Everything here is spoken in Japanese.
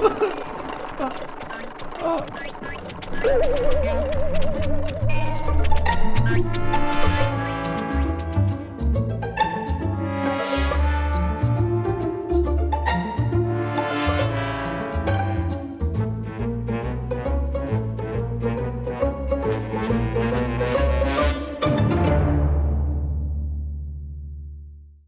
あ っ